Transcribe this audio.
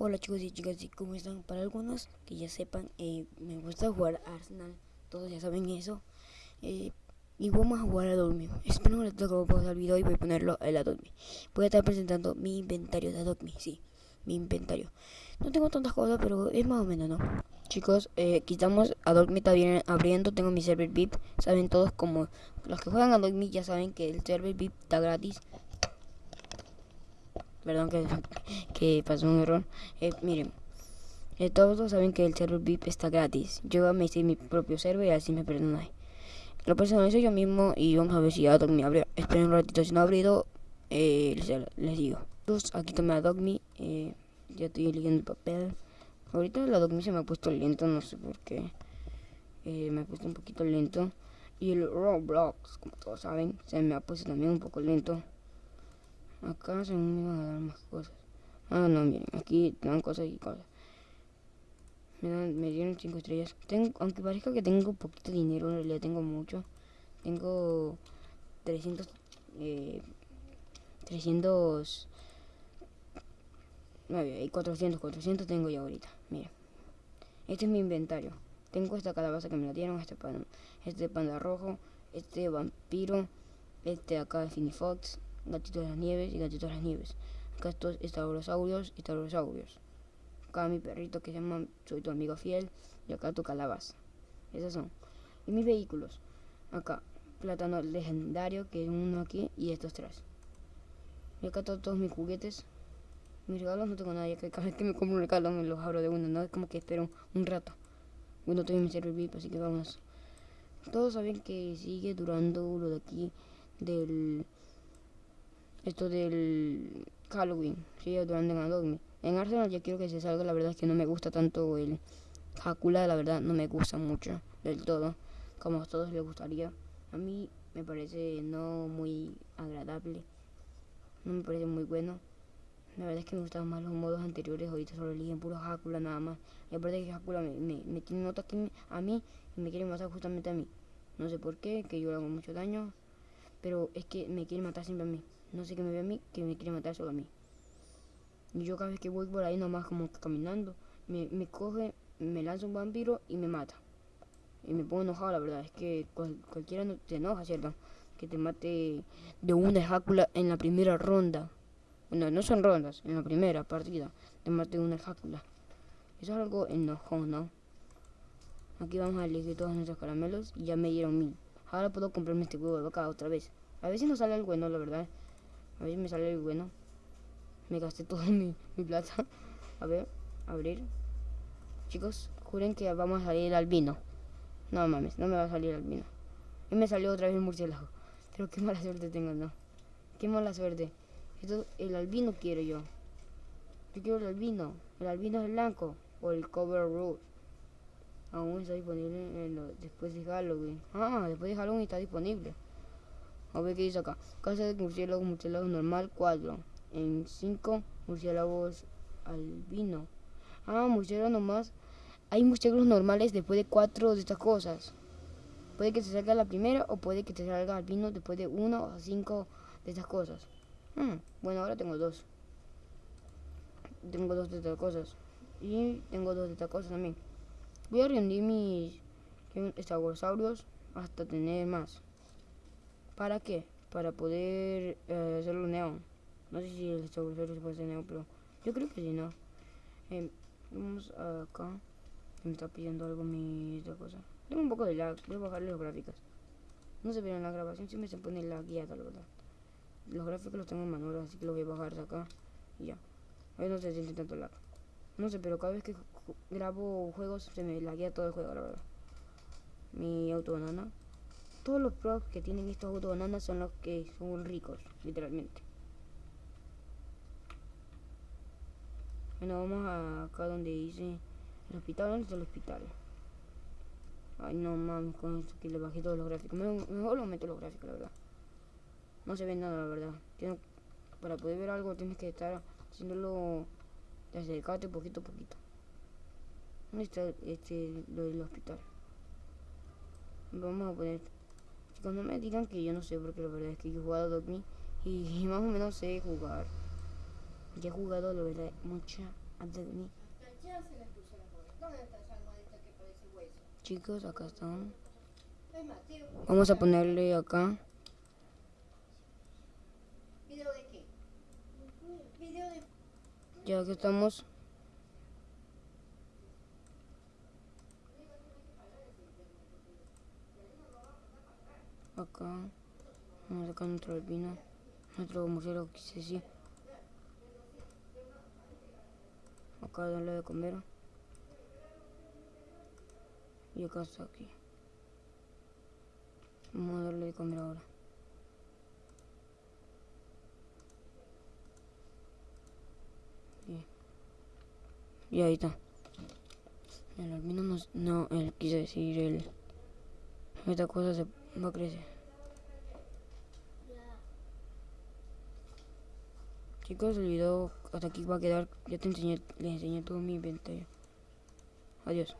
Hola chicos y chicas, ¿y cómo están? Para algunos que ya sepan, eh, me gusta jugar Arsenal, todos ya saben eso. Eh, y vamos a jugar a dormir. Espero que les toque pausar el video y voy a ponerlo en la Dogme. Voy a estar presentando mi inventario de Dogme, sí, mi inventario. No tengo tantas cosas, pero es más o menos, ¿no? Chicos, eh, quitamos a Dogme, está bien abriendo, tengo mi server VIP. Saben todos como los que juegan a Dogme ya saben que el server VIP está gratis perdón que, que pasó un error. Eh, miren, eh, todos saben que el server VIP está gratis. Yo me hice mi propio server y así me perdonáis. Lo personalizo yo mismo y vamos a ver si ya me abre. Esperen un ratito, si no ha abrido, eh, les, digo. aquí tomé a Dogme, eh, ya estoy eligiendo el papel. Ahorita la Dogme se me ha puesto lento, no sé por qué. Eh, me ha puesto un poquito lento. Y el Roblox, como todos saben, se me ha puesto también un poco lento. Acá se me iban a dar más cosas. Ah, no, miren, aquí dan cosas y cosas. Me, dan, me dieron 5 estrellas. Tengo, aunque parezca que tengo poquito dinero, en realidad tengo mucho. Tengo 300... Eh, 300... No, hay 400, 400 tengo ya ahorita. Miren. Este es mi inventario. Tengo esta calabaza que me la dieron, este panda, este panda rojo, este vampiro, este acá Finifox, Gatito de las Nieves y Gatito de las Nieves. Acá estos estarosaurios y estarosaurios. Acá mi perrito que se llama Soy tu amigo fiel. Y acá tu calabaza. Esos son. Y mis vehículos. Acá, plátano legendario, que es uno aquí, y estos tres. Y acá todos, mis juguetes. Mis regalos no tengo nada, ya que cada vez que me compro un regalo me los abro de uno, no es como que espero un rato. Bueno, tengo mi server VIP, así que vamos. Todos saben que sigue durando lo de aquí del esto del Halloween, sí, durante en En Arsenal ya quiero que se salga, la verdad es que no me gusta tanto el Hakula, la verdad no me gusta mucho del todo, como a todos les gustaría. A mí me parece no muy agradable, no me parece muy bueno. La verdad es que me gustan más los modos anteriores, ahorita solo eligen puro Hakula nada más. Y aparte que Hakula me, tiene nota a mí y me quiere matar justamente a mí. No sé por qué, que yo le hago mucho daño, pero es que me quiere matar siempre a mí. No sé qué me ve a mí, que me quiere matar solo a mí. Y yo cada vez que voy por ahí nomás como caminando, me, me coge, me lanza un vampiro y me mata. Y me pongo enojado, la verdad. Es que cualquiera no te enoja, ¿cierto? Que te mate de una ejácula en la primera ronda. Bueno, no son rondas, en la primera partida. Te mate una ejácula. Eso es algo enojón, ¿no? Aquí vamos a elegir todos nuestros caramelos y ya me dieron mil. Ahora puedo comprarme este huevo de vaca otra vez. A veces no sale el bueno, la verdad. A ver si me sale el bueno. Me gasté todo mi, plata. A ver, abrir. Chicos, juren que vamos a salir el albino. No mames, no me va a salir el albino. Y me salió otra vez el murciélago. Pero qué mala suerte tengo, ¿no? Qué mala suerte. Esto, el albino quiero yo. Yo quiero el albino. El albino es blanco. O el cover root. Aún está disponible después de Halloween. Ah, después de Halloween está disponible. A ver qué dice acá. Casa de murciélagos, murciélago normal, 4. En 5, murciélagos albino. Ah, murciélagos nomás. Hay murciélagos normales después de 4 de estas cosas. Puede que te salga la primera o puede que te salga albino después de 1 o 5 de estas cosas. Hmm, bueno, ahora tengo dos. Tengo dos de estas cosas. Y tengo dos de estas cosas también. Voy a reunir mis estagosaurios hasta tener más. ¿Para qué? Para poder eh, hacerlo neón. No sé si el Stegosaurus se puede hacer neón, pero yo creo que sí, ¿no? Eh, vamos acá. Me está pidiendo algo mi esta cosa. Tengo un poco de lag, voy a bajarle las gráficas. No se ve en la grabación, siempre se pone la guía, tal verdad. Los gráficos los tengo en manual, así que los voy a bajar de acá y ya. Ver no se siente tanto lag. No sé, pero cada vez que grabo juegos se me laguea todo el juego, la verdad. Mi auto banana todos los pros que tienen estos autos bananas son los que son ricos, literalmente. Bueno, vamos a acá donde dice el hospital, ¿dónde está el hospital? Ay, no mames, con esto que le bajé todos los gráficos. Mejor, lo meto los gráficos, la verdad. No se ve nada, la verdad. para poder ver algo tienes que estar haciéndolo desde el cate poquito a poquito. ¿Dónde está este, lo del hospital? Vamos a poner Chicos, no me digan que yo no sé, porque la verdad es que yo he jugado Dogme y, más o menos sé jugar. Ya he jugado, la verdad, mucha, antes de mí. Ya se les puso las bolas. ¿Dónde está esa almohadita que parece hueso? Chicos, acá están. Vamos a ponerle acá. ¿Video de qué? Video de... Ya que estamos. Acá. Vamos a sacar nuestro alpino. Nuestro murciélago, quise decir. Acá darle de comer. Y acá está aquí. Vamos a darle de comer ahora. Bien. Y ahí está. El albino no, no el, quise decir el... Esta cosa se va a crecer. Chicos, el video hasta aquí va a quedar. Ya te enseñé, les enseñé todo mi inventario. Adiós.